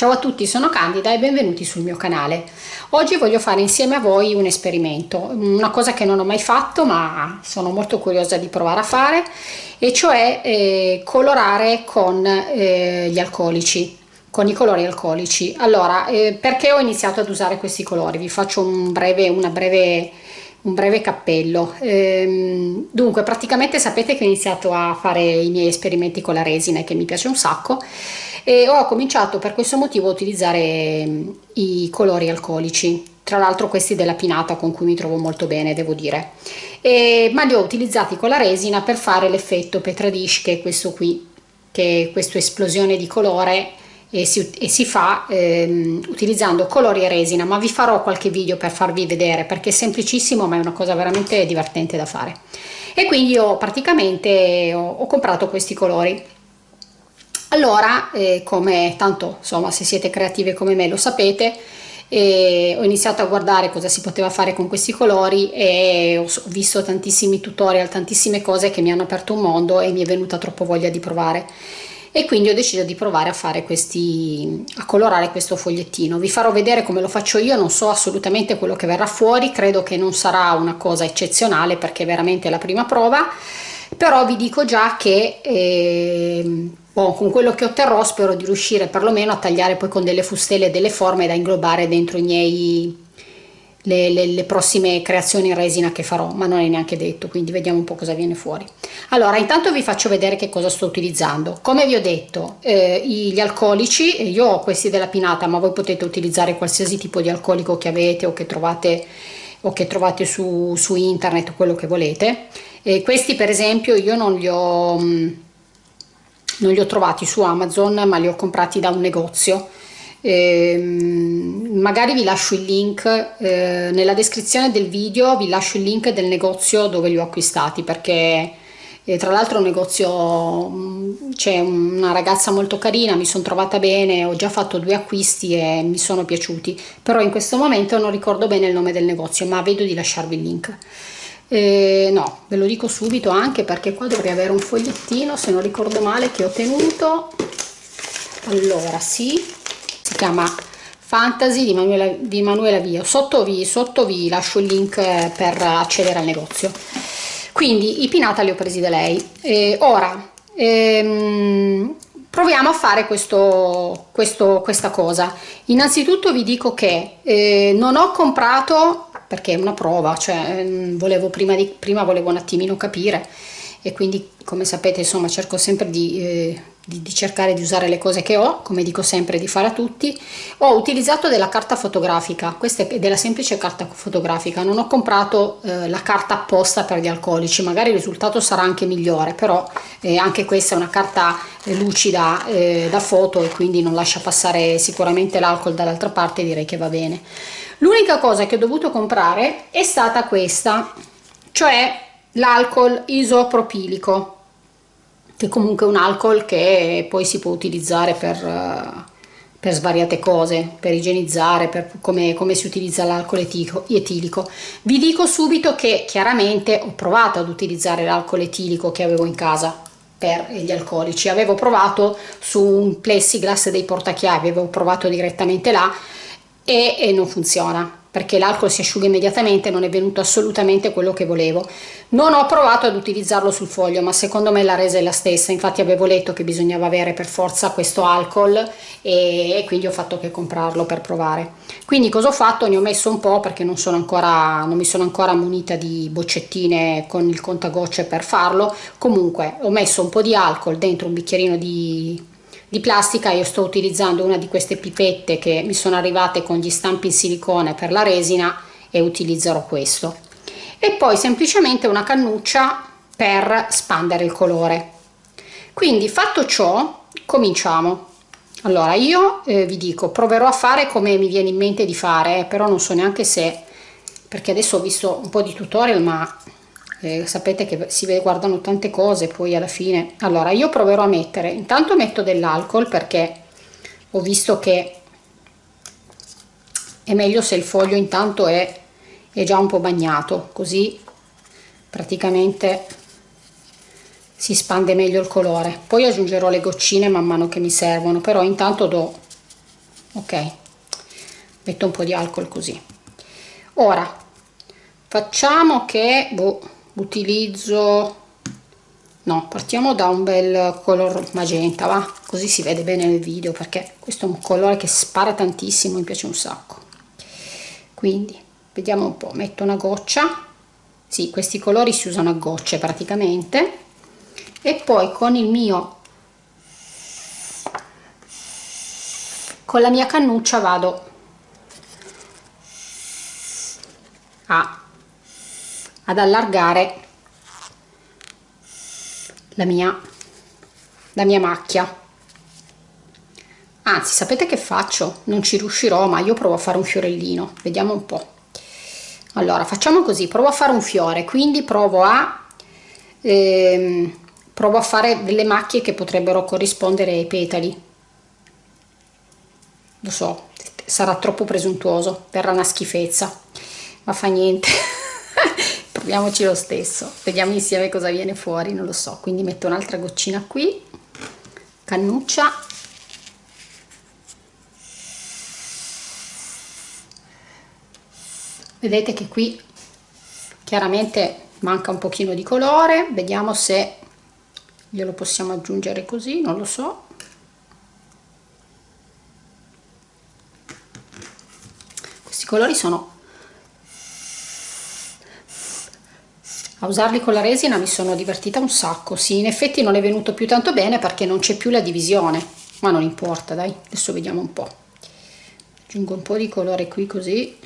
Ciao a tutti, sono Candida e benvenuti sul mio canale. Oggi voglio fare insieme a voi un esperimento, una cosa che non ho mai fatto ma sono molto curiosa di provare a fare e cioè eh, colorare con eh, gli alcolici, con i colori alcolici. Allora, eh, perché ho iniziato ad usare questi colori? Vi faccio un breve, una breve un breve cappello ehm, dunque praticamente sapete che ho iniziato a fare i miei esperimenti con la resina che mi piace un sacco e ho cominciato per questo motivo a utilizzare mm, i colori alcolici tra l'altro questi della pinata con cui mi trovo molto bene devo dire. E, ma li ho utilizzati con la resina per fare l'effetto Petradish che è questo qui che è questa esplosione di colore e si, e si fa ehm, utilizzando colori e resina. Ma vi farò qualche video per farvi vedere perché è semplicissimo ma è una cosa veramente divertente da fare. E quindi ho praticamente ho, ho comprato questi colori allora eh, come tanto insomma se siete creative come me lo sapete eh, ho iniziato a guardare cosa si poteva fare con questi colori e ho visto tantissimi tutorial tantissime cose che mi hanno aperto un mondo e mi è venuta troppo voglia di provare. E quindi ho deciso di provare a fare questi a colorare questo fogliettino. Vi farò vedere come lo faccio io non so assolutamente quello che verrà fuori credo che non sarà una cosa eccezionale perché è veramente la prima prova però vi dico già che eh, oh, con quello che otterrò spero di riuscire perlomeno a tagliare poi con delle fustelle delle forme da inglobare dentro i miei le, le, le, prossime creazioni in resina che farò ma non è neanche detto quindi vediamo un po' cosa viene fuori. Allora intanto vi faccio vedere che cosa sto utilizzando. Come vi ho detto eh, gli alcolici io ho questi della pinata ma voi potete utilizzare qualsiasi tipo di alcolico che avete o che trovate o che trovate su, su internet quello che volete. E questi per esempio io non li ho mm, non li ho trovati su amazon ma li ho comprati da un negozio. Eh, magari vi lascio il link eh, nella descrizione del video vi lascio il link del negozio dove li ho acquistati perché eh, tra l'altro un negozio mm, c'è una ragazza molto carina mi sono trovata bene ho già fatto due acquisti e mi sono piaciuti. Però in questo momento non ricordo bene il nome del negozio ma vedo di lasciarvi il link eh, no ve lo dico subito anche perché qua dovrei avere un fogliettino se non ricordo male che ho tenuto. Allora sì si chiama Fantasy di Manuela, di Manuela Vio. Sotto vi, sotto vi lascio il link per accedere al negozio. Quindi i pinata li ho presi da lei. E ora ehm, proviamo a fare questo, questo, questa cosa. Innanzitutto vi dico che eh, non ho comprato perché è una prova cioè ehm, volevo prima, di, prima volevo un attimino capire e quindi come sapete insomma cerco sempre di, eh, di, di, cercare di usare le cose che ho come dico sempre di fare a tutti. Ho utilizzato della carta fotografica questa è della semplice carta fotografica. Non ho comprato eh, la carta apposta per gli alcolici magari il risultato sarà anche migliore però eh, anche questa è una carta eh, lucida eh, da foto e quindi non lascia passare sicuramente l'alcol dall'altra parte direi che va bene l'unica cosa che ho dovuto comprare è stata questa cioè l'alcol isopropilico che comunque è un alcol che poi si può utilizzare per, eh, per svariate cose, per igienizzare, per come, come si utilizza l'alcol etilico. Vi dico subito che chiaramente ho provato ad utilizzare l'alcol etilico che avevo in casa per gli alcolici, avevo provato su un plexiglass dei portachiavi, avevo provato direttamente là e, e non funziona perché l'alcol si asciuga immediatamente non è venuto assolutamente quello che volevo. Non ho provato ad utilizzarlo sul foglio ma secondo me la resa è la stessa. Infatti avevo letto che bisognava avere per forza questo alcol e, quindi ho fatto che comprarlo per provare. Quindi cosa ho fatto? Ne ho messo un po' perché non sono ancora non mi sono ancora munita di boccettine con il contagocce per farlo. Comunque ho messo un po' di alcol dentro un bicchierino di di plastica io sto utilizzando una di queste pipette che mi sono arrivate con gli stampi in silicone per la resina e utilizzerò questo. E poi semplicemente una cannuccia per spandere il colore. Quindi fatto ciò cominciamo. Allora io eh, vi dico proverò a fare come mi viene in mente di fare però non so neanche se perché adesso ho visto un po' di tutorial ma eh, sapete che si guardano tante cose poi alla fine. Allora io proverò a mettere intanto metto dell'alcol perché ho visto che è meglio se il foglio intanto è, è già un po' bagnato così praticamente si spande meglio il colore. Poi aggiungerò le goccine man mano che mi servono però intanto do ok metto un po' di alcol così. Ora facciamo che boh, utilizzo no partiamo da un bel color magenta va? Così si vede bene nel video perché questo è un colore che spara tantissimo mi piace un sacco. Quindi vediamo un po' metto una goccia. Sì questi colori si usano a gocce praticamente. E poi con il mio con la mia cannuccia vado a, ad allargare la mia, la mia macchia. Anzi sapete che faccio? Non ci riuscirò ma io provo a fare un fiorellino. Vediamo un po. Allora facciamo così. Provo a fare un fiore quindi provo a ehm, provo a fare delle macchie che potrebbero corrispondere ai petali. Lo so sarà troppo presuntuoso verrà una schifezza ma fa niente proviamoci lo stesso. Vediamo insieme cosa viene fuori non lo so. Quindi metto un'altra goccina qui. Cannuccia. Vedete che qui chiaramente manca un pochino di colore. Vediamo se glielo possiamo aggiungere così non lo so. Questi colori sono a usarli con la resina mi sono divertita un sacco. Sì in effetti non è venuto più tanto bene perché non c'è più la divisione ma non importa dai adesso vediamo un po' aggiungo un po' di colore qui così.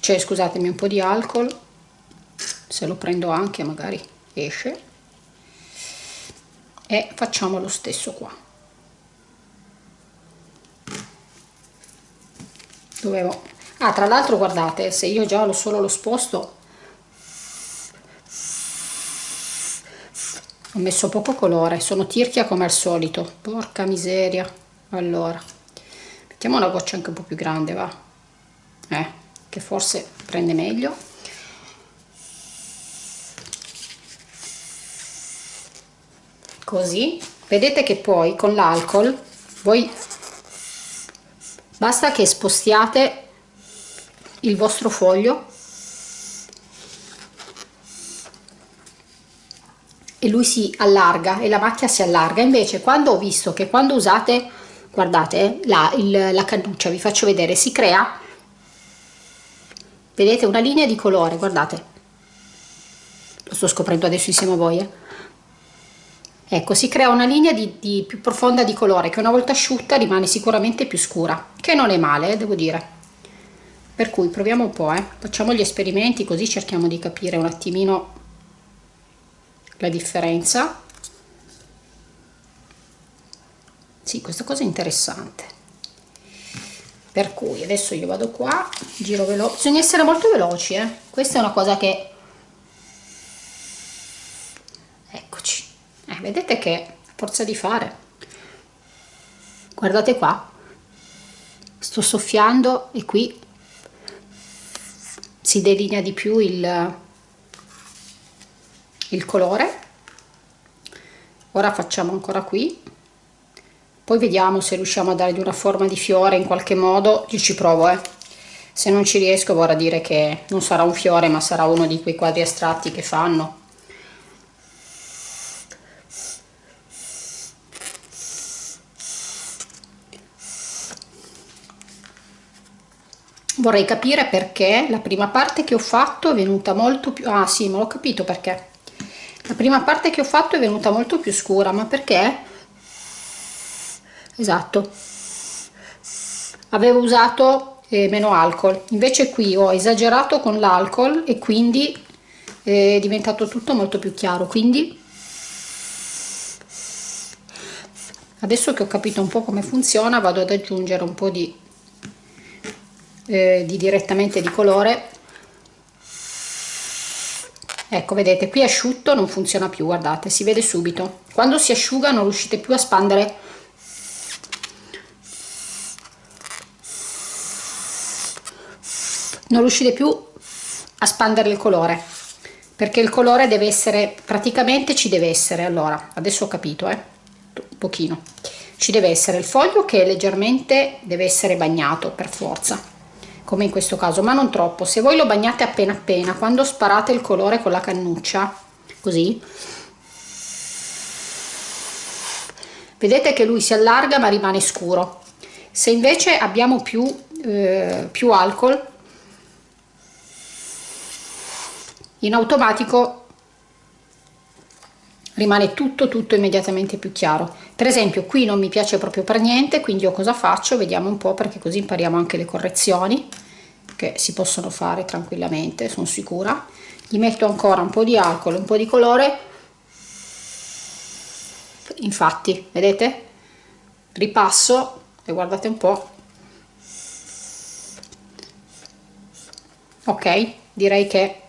Cioè scusatemi un po' di alcol. Se lo prendo anche magari esce. E facciamo lo stesso qua. Dovevo ah tra l'altro guardate se io già lo solo lo sposto ho messo poco colore sono tirchia come al solito. Porca miseria. Allora mettiamo una goccia anche un po' più grande va. Eh che forse prende meglio. Così. Vedete che poi con l'alcol voi basta che spostiate il vostro foglio e lui si allarga e la macchia si allarga invece quando ho visto che quando usate guardate la, il, la cannuccia vi faccio vedere si crea vedete una linea di colore guardate lo sto scoprendo adesso insieme a voi eh? ecco si crea una linea di, di, più profonda di colore che una volta asciutta rimane sicuramente più scura che non è male eh, devo dire per cui proviamo un po' eh. facciamo gli esperimenti così cerchiamo di capire un attimino la differenza. Sì questa cosa è interessante. Per cui adesso io vado qua giro veloce bisogna essere molto veloci eh? questa è una cosa che eccoci. Eh, vedete che forza di fare guardate qua. Sto soffiando e qui si delinea di più il, il colore. Ora facciamo ancora qui. Poi vediamo se riusciamo a dargli una forma di fiore in qualche modo. Io ci provo eh. se non ci riesco vorrà dire che non sarà un fiore ma sarà uno di quei quadri astratti che fanno. Vorrei capire perché la prima parte che ho fatto è venuta molto più ah sì me l'ho capito perché la prima parte che ho fatto è venuta molto più scura ma perché? Esatto. Avevo usato eh, meno alcol. Invece qui ho esagerato con l'alcol e quindi è diventato tutto molto più chiaro. Quindi adesso che ho capito un po' come funziona vado ad aggiungere un po' di, eh, di direttamente di colore ecco vedete qui asciutto non funziona più guardate si vede subito. Quando si asciuga non riuscite più a spandere. Non riuscite più a spandere il colore perché il colore deve essere praticamente ci deve essere allora adesso ho capito eh un pochino. Ci deve essere il foglio che leggermente deve essere bagnato per forza come in questo caso ma non troppo. Se voi lo bagnate appena appena quando sparate il colore con la cannuccia così vedete che lui si allarga ma rimane scuro. Se invece abbiamo più, eh, più alcol in automatico rimane tutto tutto immediatamente più chiaro. Per esempio qui non mi piace proprio per niente quindi io cosa faccio? Vediamo un po' perché così impariamo anche le correzioni che si possono fare tranquillamente sono sicura. Gli metto ancora un po' di alcol un po' di colore. Infatti vedete? Ripasso e guardate un po. Ok direi che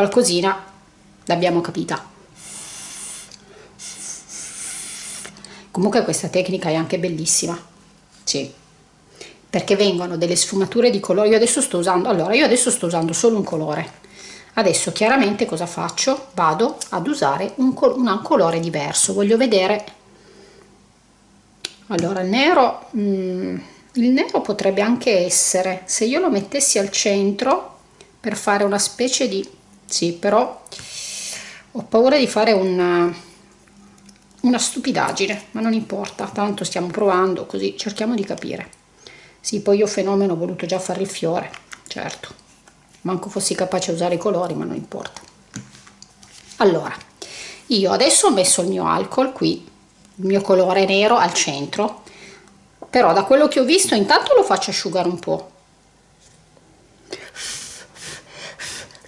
qualcosina l'abbiamo capita. Comunque questa tecnica è anche bellissima. Sì. Perché vengono delle sfumature di colore. Io adesso sto usando allora io adesso sto usando solo un colore. Adesso chiaramente cosa faccio? Vado ad usare un, col un colore diverso. Voglio vedere. Allora il nero mm, il nero potrebbe anche essere se io lo mettessi al centro per fare una specie di sì però ho paura di fare una, una stupidaggine ma non importa tanto stiamo provando così cerchiamo di capire. Sì poi io fenomeno ho voluto già fare il fiore certo. Manco fossi capace a usare i colori ma non importa. Allora io adesso ho messo il mio alcol qui il mio colore nero al centro però da quello che ho visto intanto lo faccio asciugare un po'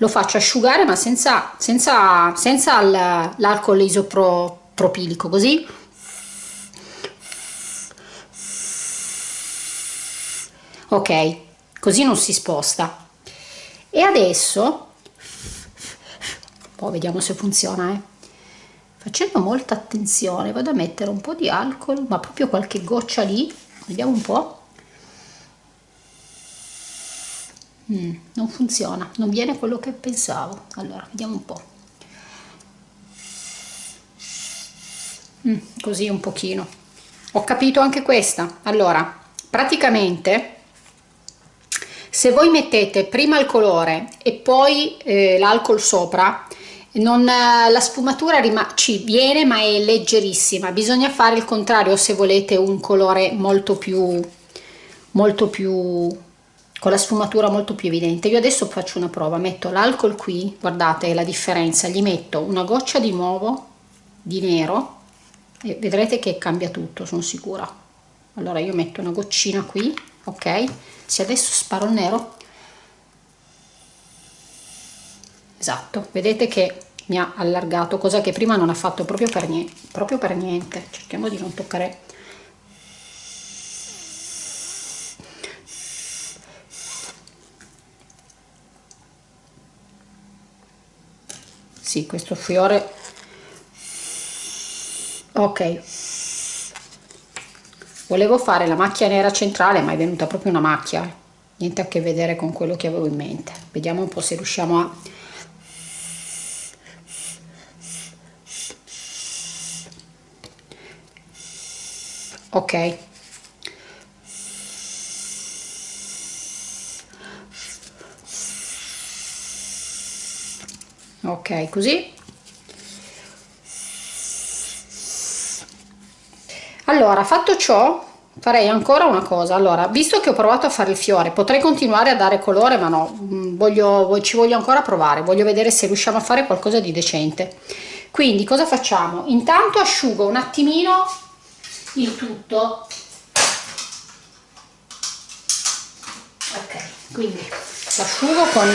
lo faccio asciugare ma senza, senza, senza l'alcol isopropilico così. Ok così non si sposta. E adesso poi vediamo se funziona eh. facendo molta attenzione vado a mettere un po di alcol ma proprio qualche goccia lì vediamo un po' mm, non funziona non viene quello che pensavo. Allora vediamo un po' mm, così un pochino. Ho capito anche questa. Allora praticamente se voi mettete prima il colore e poi eh, l'alcol sopra non, la sfumatura ci viene ma è leggerissima. Bisogna fare il contrario se volete un colore molto più molto più con la sfumatura molto più evidente. Io adesso faccio una prova metto l'alcol qui guardate la differenza gli metto una goccia di nuovo di nero e vedrete che cambia tutto sono sicura. Allora io metto una goccina qui ok? Se adesso sparo il nero esatto vedete che mi ha allargato cosa che prima non ha fatto proprio per niente proprio per niente. Cerchiamo di non toccare sì questo fiore. Ok. Volevo fare la macchia nera centrale ma è venuta proprio una macchia. Niente a che vedere con quello che avevo in mente. Vediamo un po se riusciamo a ok ok così. Allora fatto ciò farei ancora una cosa. Allora visto che ho provato a fare il fiore potrei continuare a dare colore ma no. Mm, voglio ci voglio ancora provare. Voglio vedere se riusciamo a fare qualcosa di decente. Quindi cosa facciamo? Intanto asciugo un attimino il tutto. Ok quindi l'asciugo con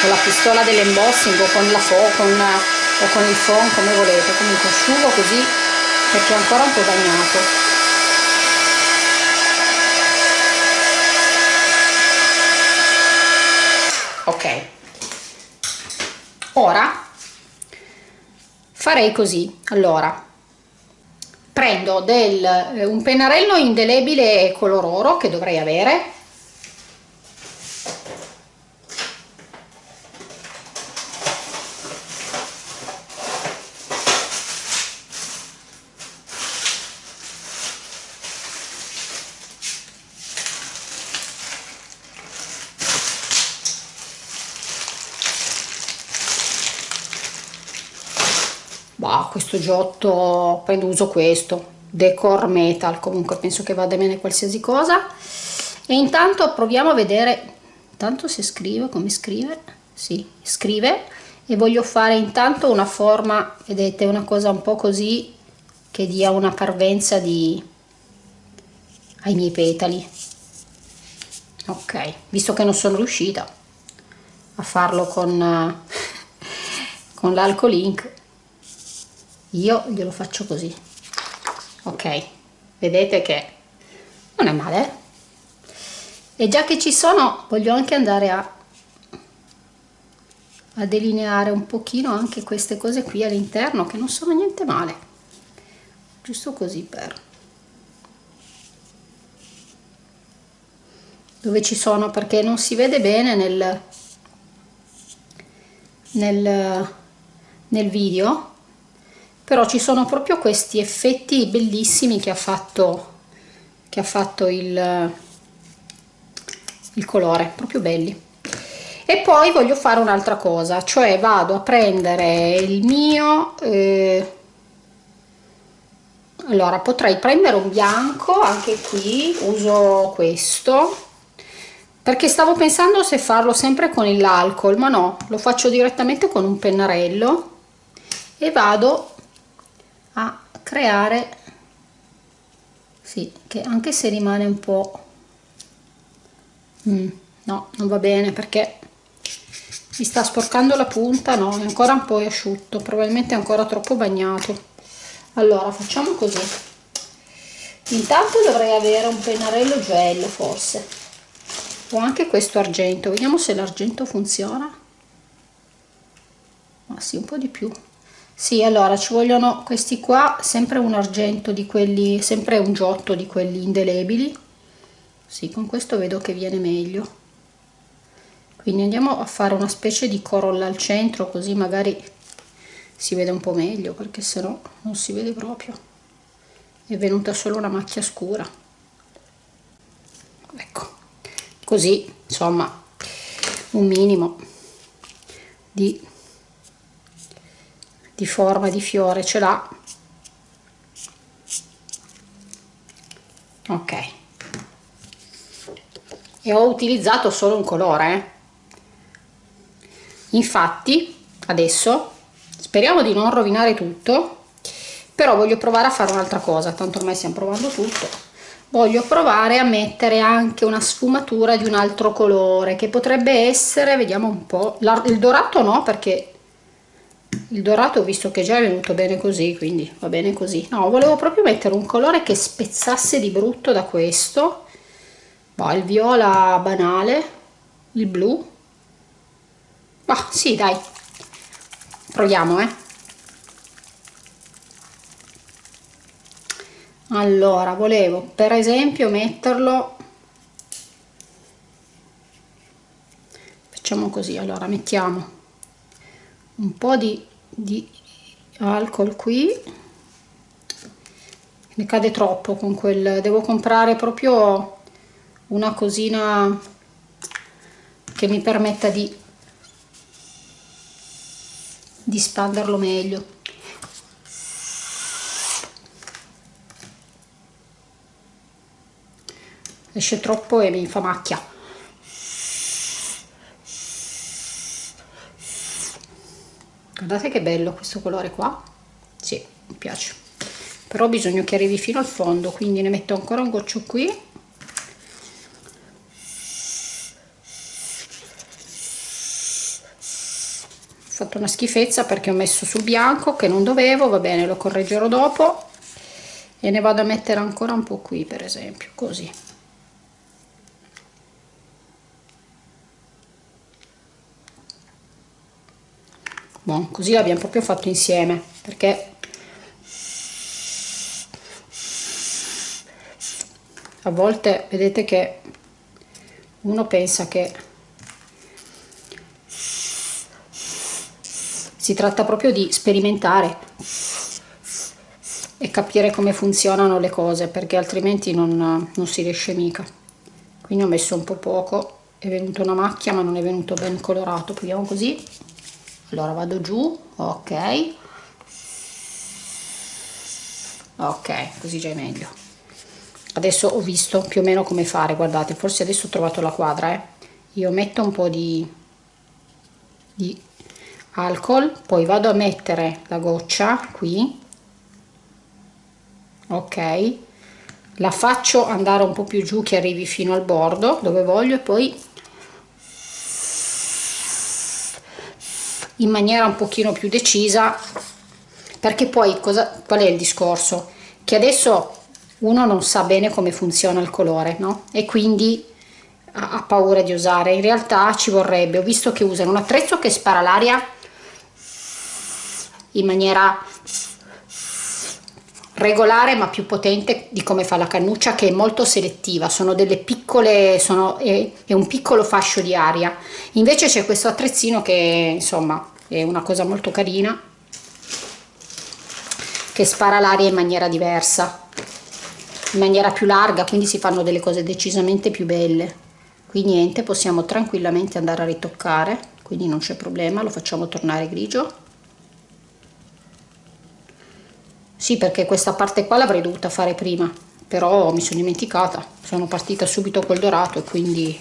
con la pistola dell'embossing o con la fo con, o con il phon come volete. Comunque asciugo così perché è ancora un po' bagnato. Ok. Ora farei così. Allora prendo del, eh, un pennarello indelebile color oro che dovrei avere qua questo giotto prendo uso questo decor metal comunque penso che vada bene qualsiasi cosa. E intanto proviamo a vedere intanto si scrive come scrive? Si scrive. E voglio fare intanto una forma vedete una cosa un po così che dia una parvenza di ai miei petali. Ok visto che non sono riuscita a farlo con con l'alcol ink io glielo faccio così. Ok vedete che non è male e già che ci sono voglio anche andare a, a delineare un pochino anche queste cose qui all'interno che non sono niente male. Giusto così per dove ci sono perché non si vede bene nel nel, nel video però ci sono proprio questi effetti bellissimi che ha fatto che ha fatto il, il colore proprio belli. E poi voglio fare un'altra cosa cioè vado a prendere il mio eh, allora potrei prendere un bianco anche qui uso questo perché stavo pensando se farlo sempre con l'alcol ma no lo faccio direttamente con un pennarello e vado creare sì che anche se rimane un po mm, no non va bene perché mi sta sporcando la punta no è ancora un po' asciutto probabilmente è ancora troppo bagnato. Allora facciamo così. Intanto dovrei avere un pennarello gel forse. O anche questo argento. Vediamo se l'argento funziona. Ma sì un po' di più sì allora ci vogliono questi qua sempre un argento di quelli sempre un giotto di quelli indelebili. Sì con questo vedo che viene meglio. Quindi andiamo a fare una specie di corolla al centro così magari si vede un po' meglio perché se no non si vede proprio. È venuta solo una macchia scura. Ecco così insomma un minimo di di forma di fiore ce l'ha. Ok. E ho utilizzato solo un colore eh. infatti adesso speriamo di non rovinare tutto però voglio provare a fare un'altra cosa tanto ormai stiamo provando tutto. Voglio provare a mettere anche una sfumatura di un altro colore che potrebbe essere vediamo un po' il dorato no perché il dorato visto che già è venuto bene così quindi va bene così. No volevo proprio mettere un colore che spezzasse di brutto da questo. Bah, il viola banale il blu. Ma sì dai. Proviamo eh. Allora volevo per esempio metterlo. Facciamo così allora mettiamo un po' di, di alcol qui. Ne cade troppo con quel devo comprare proprio una cosina che mi permetta di di spanderlo meglio. Esce troppo e mi fa macchia guardate che bello questo colore qua? Sì, mi piace. Però ho bisogno che arrivi fino al fondo quindi ne metto ancora un goccio qui. Ho fatto una schifezza perché ho messo sul bianco che non dovevo va bene lo correggerò dopo. E ne vado a mettere ancora un po' qui per esempio così Bon, così l'abbiamo proprio fatto insieme perché a volte vedete che uno pensa che si tratta proprio di sperimentare e capire come funzionano le cose perché altrimenti non, non si riesce mica. Quindi ho messo un po' poco è venuta una macchia ma non è venuto ben colorato. Proviamo così allora vado giù ok. Ok così già è meglio. Adesso ho visto più o meno come fare guardate forse adesso ho trovato la quadra eh. io metto un po' di, di alcol poi vado a mettere la goccia qui. Ok. La faccio andare un po più giù che arrivi fino al bordo dove voglio e poi in maniera un pochino più decisa perché poi cosa, qual è il discorso? Che adesso uno non sa bene come funziona il colore no? e quindi ha, ha paura di usare. In realtà ci vorrebbe ho visto che usano un attrezzo che spara l'aria in maniera regolare ma più potente di come fa la cannuccia che è molto selettiva. Sono delle piccole sono è, è un piccolo fascio di aria. Invece c'è questo attrezzino che insomma è una cosa molto carina che spara l'aria in maniera diversa in maniera più larga quindi si fanno delle cose decisamente più belle. Qui niente possiamo tranquillamente andare a ritoccare quindi non c'è problema lo facciamo tornare grigio. Sì perché questa parte qua l'avrei dovuta fare prima però mi sono dimenticata sono partita subito col dorato e quindi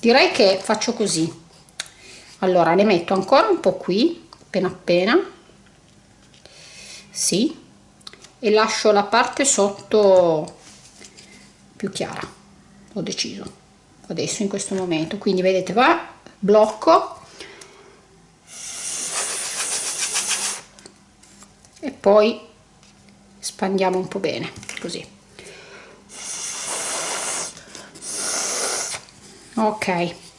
direi che faccio così allora ne metto ancora un po' qui appena appena. Sì. E lascio la parte sotto più chiara. Ho deciso adesso in questo momento. Quindi vedete va blocco. E poi spandiamo un po' bene così. Ok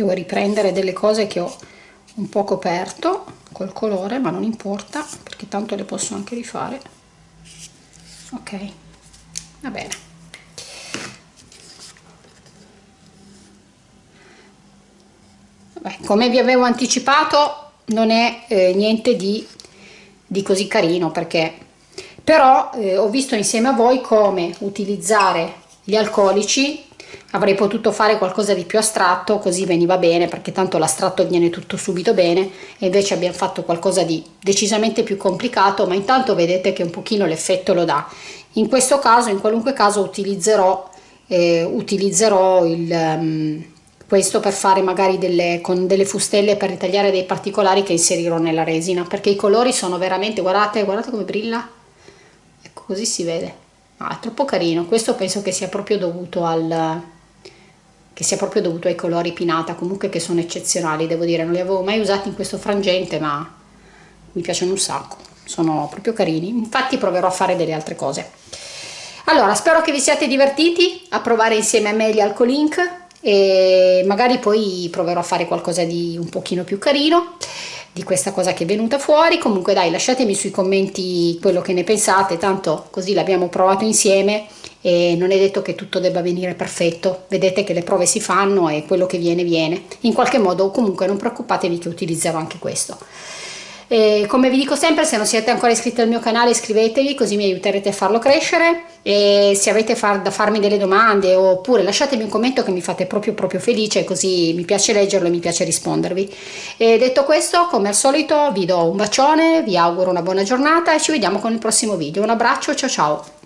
devo riprendere delle cose che ho un po' coperto col colore ma non importa perché tanto le posso anche rifare. Ok va bene. Vabbè, come vi avevo anticipato non è eh, niente di, di, così carino perché però eh, ho visto insieme a voi come utilizzare gli alcolici avrei potuto fare qualcosa di più astratto così veniva bene perché tanto l'astratto viene tutto subito bene e invece abbiamo fatto qualcosa di decisamente più complicato ma intanto vedete che un pochino l'effetto lo dà. In questo caso in qualunque caso utilizzerò eh, utilizzerò il um, questo per fare magari delle, con delle fustelle per ritagliare dei particolari che inserirò nella resina perché i colori sono veramente guardate guardate come brilla. Ecco così si vede. Ah, è troppo carino. Questo penso che sia proprio dovuto al che sia proprio dovuto ai colori pinata comunque che sono eccezionali devo dire. Non li avevo mai usati in questo frangente ma mi piacciono un sacco. Sono proprio carini. Infatti proverò a fare delle altre cose. Allora spero che vi siate divertiti a provare insieme a me gli alcolink e magari poi proverò a fare qualcosa di un pochino più carino di questa cosa che è venuta fuori. Comunque dai lasciatemi sui commenti quello che ne pensate. Tanto così l'abbiamo provato insieme e non è detto che tutto debba venire perfetto. Vedete che le prove si fanno e quello che viene viene. In qualche modo comunque non preoccupatevi che utilizzerò anche questo. E come vi dico sempre se non siete ancora iscritti al mio canale iscrivetevi così mi aiuterete a farlo crescere. E se avete far, da farmi delle domande oppure lasciatemi un commento che mi fate proprio proprio felice così mi piace leggerlo e mi piace rispondervi. E detto questo come al solito vi do un bacione vi auguro una buona giornata e ci vediamo con il prossimo video. Un abbraccio ciao ciao